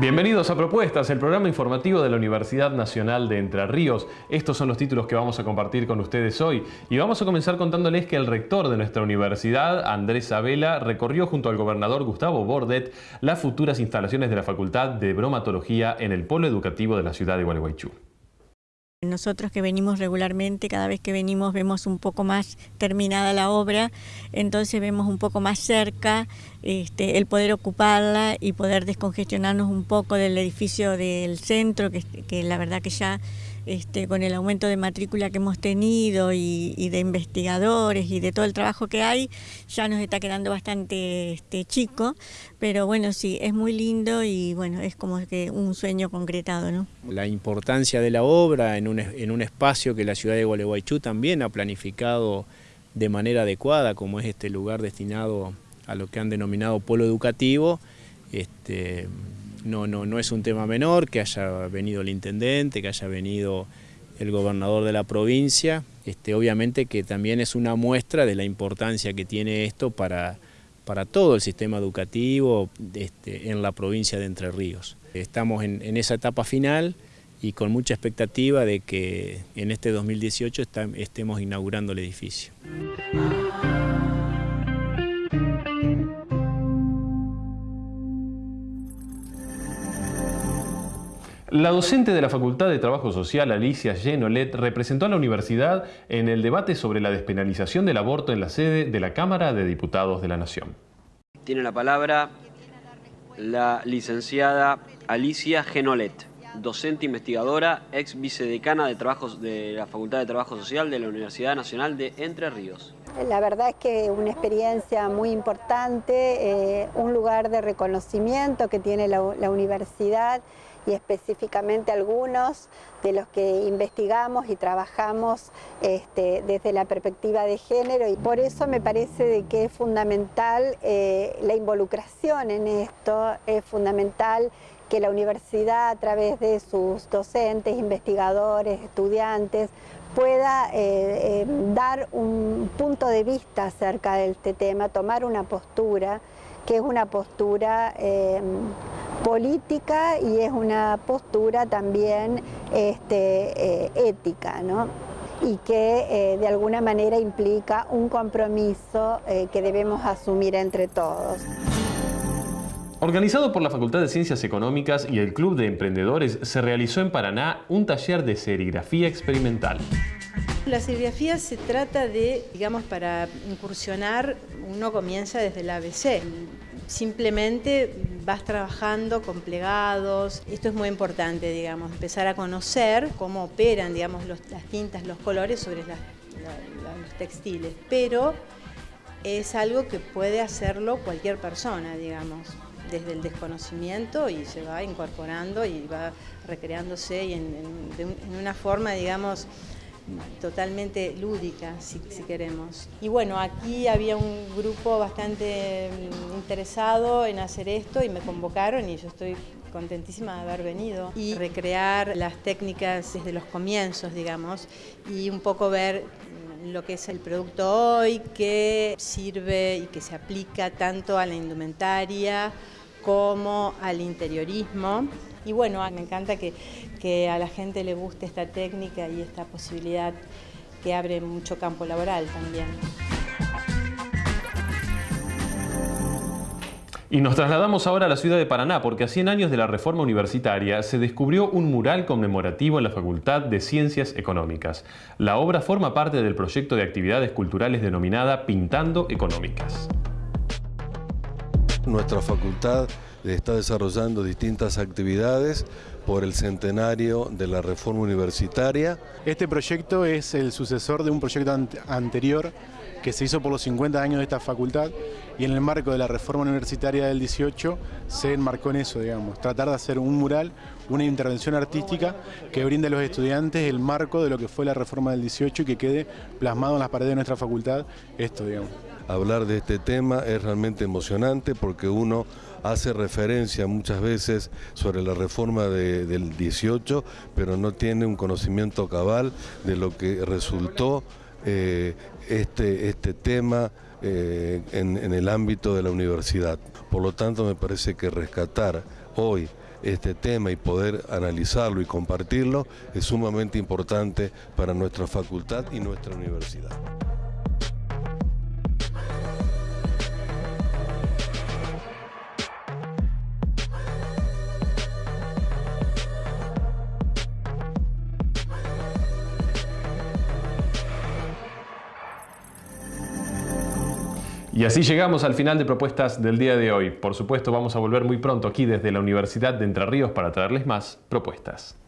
Bienvenidos a Propuestas, el programa informativo de la Universidad Nacional de Entre Ríos. Estos son los títulos que vamos a compartir con ustedes hoy. Y vamos a comenzar contándoles que el rector de nuestra universidad, Andrés Abela, recorrió junto al gobernador Gustavo Bordet las futuras instalaciones de la Facultad de Bromatología en el polo educativo de la ciudad de Gualeguaychú. Nosotros que venimos regularmente, cada vez que venimos vemos un poco más terminada la obra, entonces vemos un poco más cerca este, el poder ocuparla y poder descongestionarnos un poco del edificio del centro, que, que la verdad que ya este, con el aumento de matrícula que hemos tenido y, de investigadores y de todo el trabajo que hay, ya nos está quedando bastante este, chico, pero bueno, sí, es muy lindo y bueno, es como que un sueño concretado. ¿no? La importancia de la obra en un, en un espacio que la ciudad de Gualeguaychú también ha planificado de manera adecuada, como es este lugar destinado a lo que han denominado polo educativo, este, no, no, no es un tema menor que haya venido el intendente, que haya venido el gobernador de la provincia, este, obviamente que también es una muestra de la importancia que tiene esto para, para todo el sistema educativo este, en la provincia de Entre Ríos. Estamos en, en, esa etapa final y con mucha expectativa de que en este 2018 estemos inaugurando el edificio. La docente de la Facultad de Trabajo Social, Alicia Genolet, representó a la universidad en el debate sobre la despenalización del aborto en la sede de la Cámara de Diputados de la Nación. Tiene la palabra la licenciada Alicia Genolet, docente investigadora, ex vicedecana de, trabajos, de la Facultad de Trabajo Social de la Universidad Nacional de Entre Ríos. La verdad es que una experiencia muy importante, eh, un lugar de reconocimiento que tiene la, universidad y específicamente algunos de los que investigamos y trabajamos este, desde la perspectiva de género. Y por eso me parece de que es fundamental eh, la involucración en esto, es fundamental que la universidad a través de sus docentes, investigadores, estudiantes, pueda eh, eh, dar un punto de vista acerca de este tema, tomar una postura, que es una postura política y es una postura también este, eh, ética, ¿no? y que eh, de alguna manera implica un compromiso que debemos asumir entre todos. Organizado por la Facultad de Ciencias Económicas y el Club de Emprendedores, se realizó en Paraná un taller de serigrafía experimental. La serigrafía se trata de, digamos, para incursionar, uno comienza desde el ABC. Simplemente vas trabajando con plegados. Esto es muy importante, digamos, empezar a conocer cómo operan, digamos, las tintas, los colores sobre los textiles. Pero es algo que puede hacerlo cualquier persona, digamos, desde el desconocimiento y se va incorporando y va recreándose en, en una forma, digamos, totalmente lúdica, si, queremos. Y bueno, aquí había un grupo bastante mm, interesado en hacer esto y me convocaron y yo estoy contentísima de haber venido y recrear las técnicas desde los comienzos, digamos, y un poco ver mm, lo que es el producto hoy, que sirve y que se aplica tanto a la indumentaria como al interiorismo. Y bueno, me encanta que, que a la gente le guste esta técnica y esta posibilidad que abre mucho campo laboral también. Y nos trasladamos ahora a la ciudad de Paraná porque a 100 años de la reforma universitaria se descubrió un mural conmemorativo en la Facultad de Ciencias Económicas. La obra forma parte del proyecto de actividades culturales denominada Pintando Económicas. Nuestra facultad está desarrollando distintas actividades por el centenario de la reforma universitaria. Este proyecto es el sucesor de un proyecto anterior que se hizo por los 50 años de esta facultad y en el marco de la reforma universitaria del 18 se enmarcó en eso, digamos, tratar de hacer un mural, una intervención artística que brinde a los estudiantes el marco de lo que fue la reforma del 18 y que quede plasmado en las paredes de nuestra facultad esto, digamos. Hablar de este tema es realmente emocionante porque uno hace referencia muchas veces sobre la reforma del 18, pero no tiene un conocimiento cabal de lo que resultó eh, este, este tema eh, en, en el ámbito de la universidad. Por lo tanto, me parece que rescatar hoy este tema y poder analizarlo y compartirlo es sumamente importante para nuestra facultad y nuestra universidad. Y así llegamos al final de propuestas del día de hoy. Por supuesto, vamos a volver muy pronto aquí desde la Universidad de Entre Ríos para traerles más propuestas.